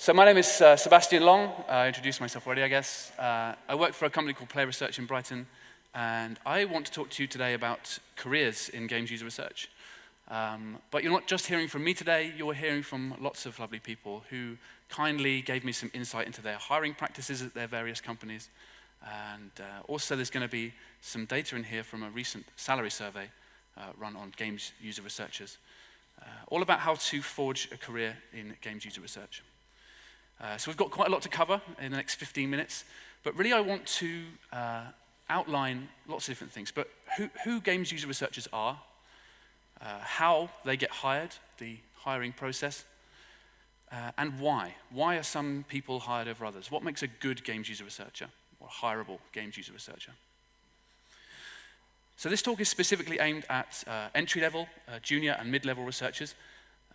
So my name is uh, Sebastian Long. I introduced myself already, I guess. Uh, I work for a company called Player Research in Brighton, and I want to talk to you today about careers in games user research. Um, but you're not just hearing from me today, you're hearing from lots of lovely people who kindly gave me some insight into their hiring practices at their various companies. And uh, also there's going to be some data in here from a recent salary survey uh, run on games user researchers. Uh, all about how to forge a career in games user research. Uh, so we've got quite a lot to cover in the next 15 minutes, but really I want to uh, outline lots of different things. But who, who games user researchers are, uh, how they get hired, the hiring process, uh, and why. Why are some people hired over others? What makes a good games user researcher or hireable games user researcher? So this talk is specifically aimed at uh, entry-level, junior and mid-level researchers,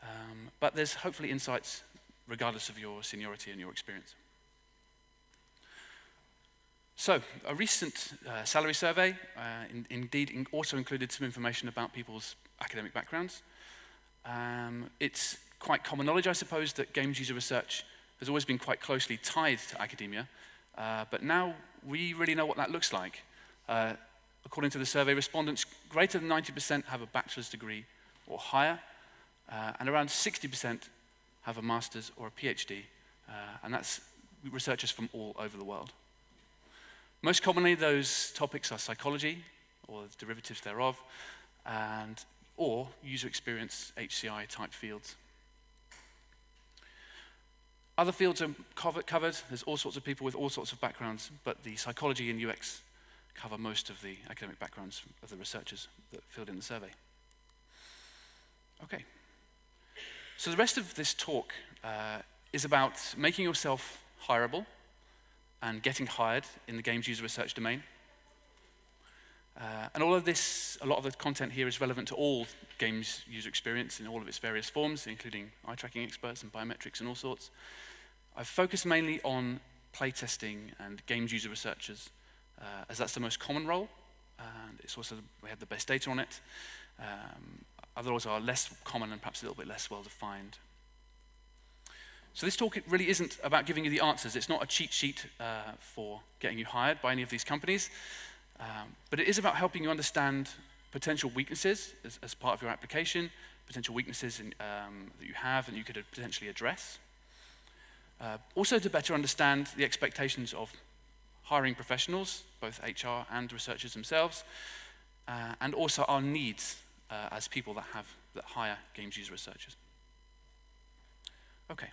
um, but there's hopefully insights regardless of your seniority and your experience. So, a recent uh, salary survey uh, in, indeed in also included some information about people's academic backgrounds. Um, it's quite common knowledge, I suppose, that games user research has always been quite closely tied to academia, uh, but now we really know what that looks like. Uh, according to the survey, respondents greater than 90% have a bachelor's degree or higher, uh, and around 60% have a master's or a PhD, uh, and that's researchers from all over the world. Most commonly, those topics are psychology, or the derivatives thereof, and, or user experience, HCI type fields. Other fields are covered. There's all sorts of people with all sorts of backgrounds, but the psychology and UX cover most of the academic backgrounds of the researchers that filled in the survey. Okay. So the rest of this talk uh, is about making yourself hireable and getting hired in the games user research domain. Uh, and all of this, a lot of the content here is relevant to all games user experience in all of its various forms, including eye tracking experts and biometrics and all sorts. I've focused mainly on playtesting and games user researchers, uh, as that's the most common role, and it's also, we have the best data on it. Um, others are less common and perhaps a little bit less well defined. So this talk really isn't about giving you the answers. It's not a cheat sheet uh, for getting you hired by any of these companies, um, but it is about helping you understand potential weaknesses as, as part of your application, potential weaknesses in, um, that you have and you could potentially address. Uh, also to better understand the expectations of hiring professionals, both HR and researchers themselves, uh, and also our needs uh, as people that have that hire games user researchers. Okay,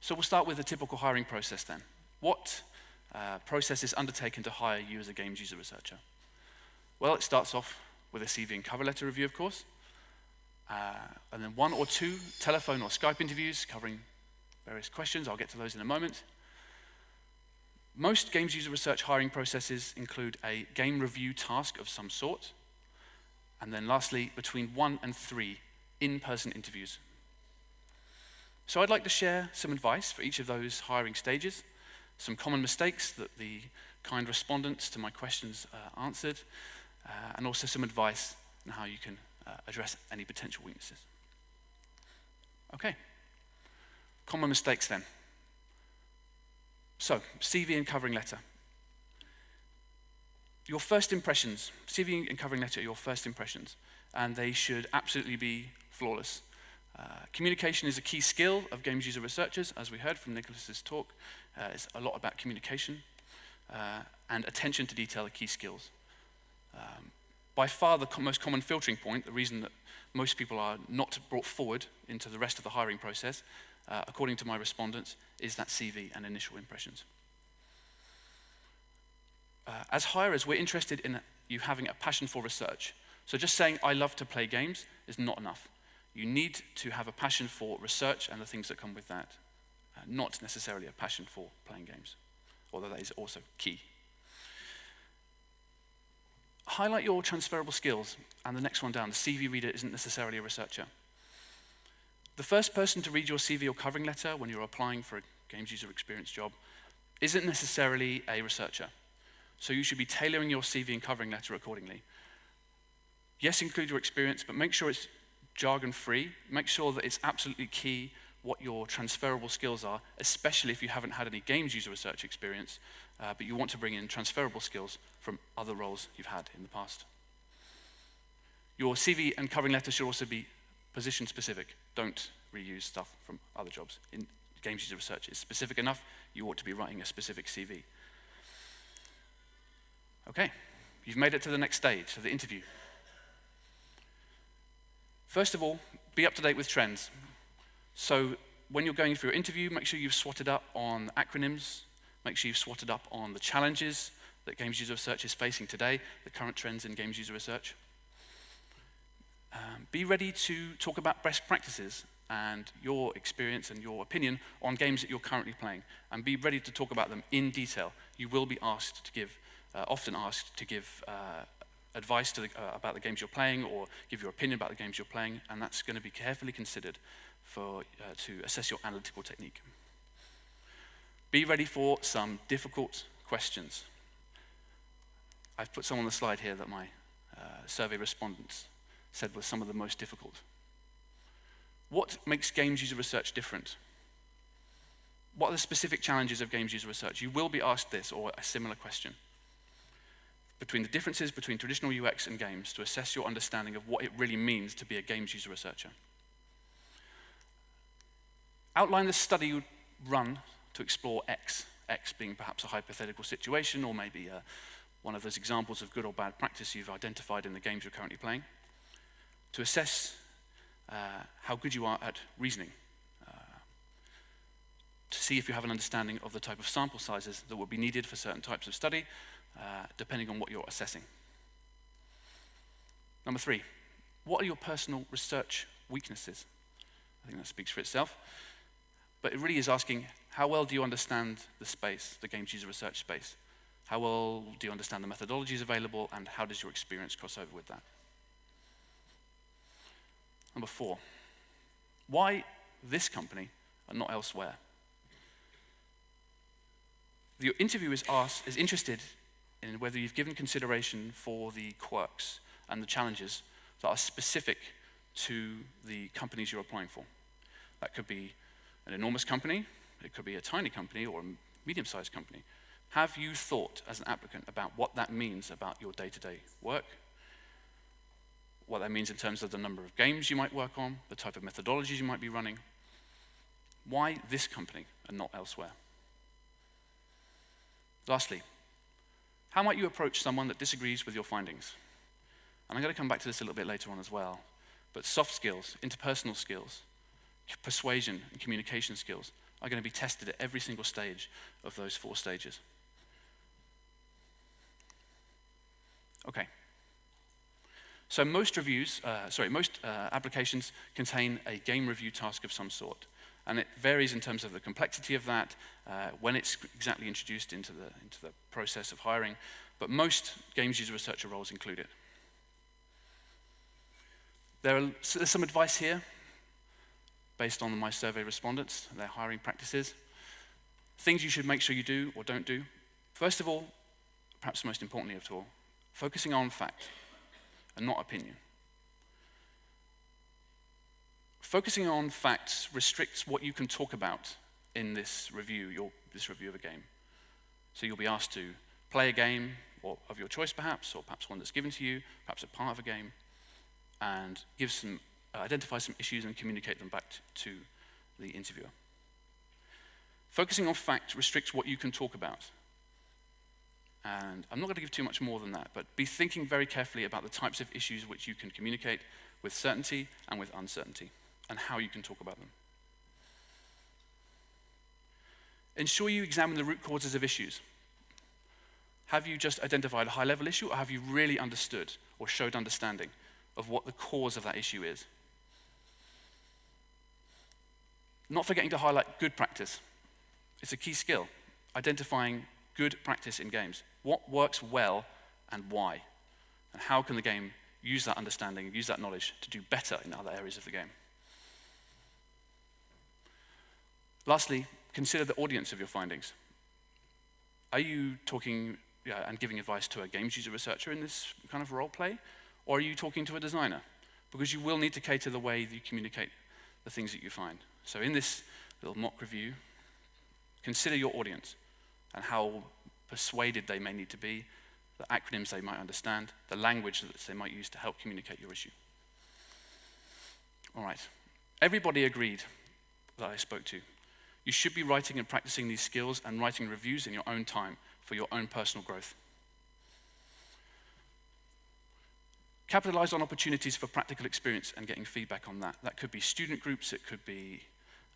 so we'll start with the typical hiring process then. What uh, process is undertaken to hire you as a games user researcher? Well, it starts off with a CV and cover letter review, of course, uh, and then one or two telephone or Skype interviews covering various questions. I'll get to those in a moment. Most games user research hiring processes include a game review task of some sort, and then lastly, between one and three in-person interviews. So I'd like to share some advice for each of those hiring stages, some common mistakes that the kind respondents to my questions uh, answered, uh, and also some advice on how you can uh, address any potential weaknesses. Okay, common mistakes then. So, CV and covering letter your first impressions, CV and covering letter are your first impressions, and they should absolutely be flawless. Uh, communication is a key skill of games user researchers, as we heard from Nicholas's talk. Uh, it's a lot about communication, uh, and attention to detail are key skills. Um, by far the co most common filtering point, the reason that most people are not brought forward into the rest of the hiring process, uh, according to my respondents, is that CV and initial impressions. Uh, as hirers, we're interested in you having a passion for research. So just saying, I love to play games is not enough. You need to have a passion for research and the things that come with that, uh, not necessarily a passion for playing games, although that is also key. Highlight your transferable skills, and the next one down, the CV reader isn't necessarily a researcher. The first person to read your CV or covering letter when you're applying for a games user experience job isn't necessarily a researcher. So you should be tailoring your CV and covering letter accordingly. Yes, include your experience, but make sure it's jargon free. Make sure that it's absolutely key what your transferable skills are, especially if you haven't had any games user research experience, uh, but you want to bring in transferable skills from other roles you've had in the past. Your CV and covering letter should also be position specific. Don't reuse stuff from other jobs. In games user research is specific enough, you ought to be writing a specific CV. Okay, you've made it to the next stage of the interview. First of all, be up to date with trends. So when you're going for your interview, make sure you've swatted up on acronyms, make sure you've swatted up on the challenges that games user research is facing today, the current trends in games user research. Um, be ready to talk about best practices and your experience and your opinion on games that you're currently playing, and be ready to talk about them in detail. You will be asked to give, uh, often asked to give uh, advice the, uh, about the games you're playing or give your opinion about the games you're playing, and that's going to be carefully considered for, uh, to assess your analytical technique. Be ready for some difficult questions. I've put some on the slide here that my uh, survey respondents said were some of the most difficult. What makes games user research different? What are the specific challenges of games user research? You will be asked this or a similar question. Between the differences between traditional UX and games to assess your understanding of what it really means to be a games user researcher. Outline the study you would run to explore X, X being perhaps a hypothetical situation or maybe uh, one of those examples of good or bad practice you've identified in the games you're currently playing. To assess uh, how good you are at reasoning, uh, to see if you have an understanding of the type of sample sizes that would be needed for certain types of study, uh, depending on what you're assessing. Number three, what are your personal research weaknesses? I think that speaks for itself. But it really is asking, how well do you understand the space, the games user research space? How well do you understand the methodologies available, and how does your experience cross over with that? Number four, why this company and not elsewhere? The interviewer is, asked, is interested in whether you've given consideration for the quirks and the challenges that are specific to the companies you're applying for. That could be an enormous company, it could be a tiny company or a medium-sized company. Have you thought as an applicant about what that means about your day-to-day work, what that means in terms of the number of games you might work on, the type of methodologies you might be running? Why this company and not elsewhere? Lastly, how might you approach someone that disagrees with your findings? And I'm going to come back to this a little bit later on as well. But soft skills, interpersonal skills, persuasion and communication skills are going to be tested at every single stage of those four stages. Okay. So most reviews, uh, sorry, most uh, applications contain a game review task of some sort. And it varies in terms of the complexity of that, uh, when it's exactly introduced into the, into the process of hiring, but most games user researcher roles include it. There are, so there's some advice here based on my survey respondents, and their hiring practices. Things you should make sure you do or don't do. First of all, perhaps most importantly of all, focusing on fact and not opinion. Focusing on facts restricts what you can talk about in this review, your, this review of a game. So you'll be asked to play a game or of your choice perhaps, or perhaps one that's given to you, perhaps a part of a game, and give some, uh, identify some issues and communicate them back to the interviewer. Focusing on fact restricts what you can talk about. And I'm not going to give too much more than that, but be thinking very carefully about the types of issues which you can communicate with certainty and with uncertainty and how you can talk about them. Ensure you examine the root causes of issues. Have you just identified a high level issue, or have you really understood or showed understanding of what the cause of that issue is? Not forgetting to highlight good practice. It's a key skill, identifying good practice in games. What works well and why? And how can the game use that understanding, use that knowledge to do better in other areas of the game? Lastly, consider the audience of your findings. Are you talking yeah, and giving advice to a games user researcher in this kind of role play? Or are you talking to a designer? Because you will need to cater the way that you communicate the things that you find. So in this little mock review, consider your audience and how persuaded they may need to be, the acronyms they might understand, the language that they might use to help communicate your issue. All right. Everybody agreed that I spoke to. You should be writing and practicing these skills and writing reviews in your own time for your own personal growth. Capitalize on opportunities for practical experience and getting feedback on that. That could be student groups, it could be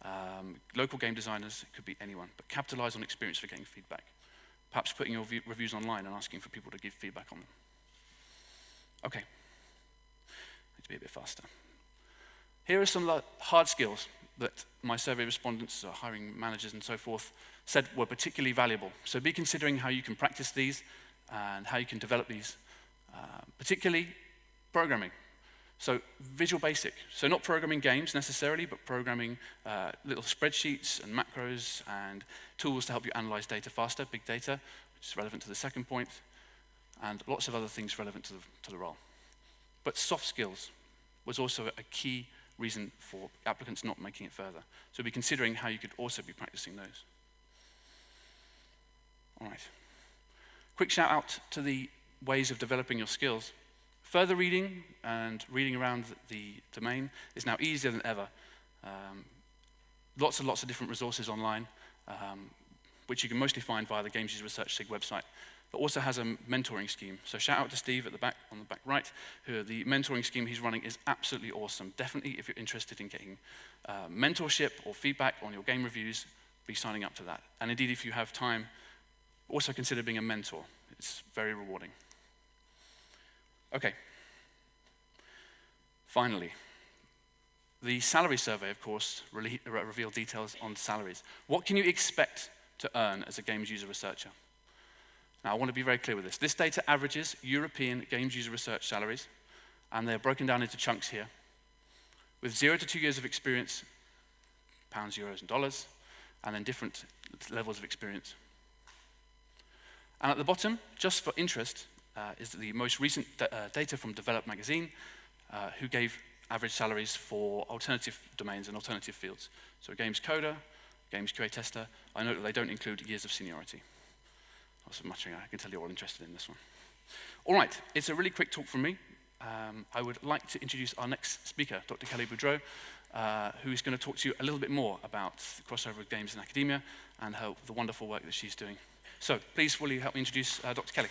um, local game designers, it could be anyone. But capitalize on experience for getting feedback. Perhaps putting your reviews online and asking for people to give feedback on them. Okay. Need to be a bit faster. Here are some hard skills that my survey respondents, uh, hiring managers and so forth, said were particularly valuable. So be considering how you can practice these and how you can develop these, uh, particularly programming. So Visual Basic. So not programming games necessarily, but programming uh, little spreadsheets and macros and tools to help you analyze data faster, big data, which is relevant to the second point, and lots of other things relevant to the, to the role. But soft skills was also a key reason for applicants not making it further. So be considering how you could also be practicing those. All right. Quick shout out to the ways of developing your skills. Further reading and reading around the domain is now easier than ever. Um, lots and lots of different resources online, um, which you can mostly find via the Games User Research SIG website but also has a mentoring scheme. So shout out to Steve at the back, on the back right, who the mentoring scheme he's running is absolutely awesome. Definitely, if you're interested in getting uh, mentorship or feedback on your game reviews, be signing up to that. And indeed, if you have time, also consider being a mentor. It's very rewarding. Okay. Finally, the salary survey, of course, re revealed details on salaries. What can you expect to earn as a games user researcher? Now, I want to be very clear with this. This data averages European games user research salaries, and they're broken down into chunks here. With zero to two years of experience, pounds, euros, and dollars, and then different levels of experience. And at the bottom, just for interest, uh, is the most recent uh, data from Develop magazine, uh, who gave average salaries for alternative domains and alternative fields. So games coder, games QA tester, I note that they don't include years of seniority. That's much I can tell you're all interested in this one. All right, it's a really quick talk from me. Um, I would like to introduce our next speaker, Dr. Kelly Boudreau, uh, who's going to talk to you a little bit more about crossover of games in academia and how, the wonderful work that she's doing. So please, will you help me introduce uh, Dr. Kelly?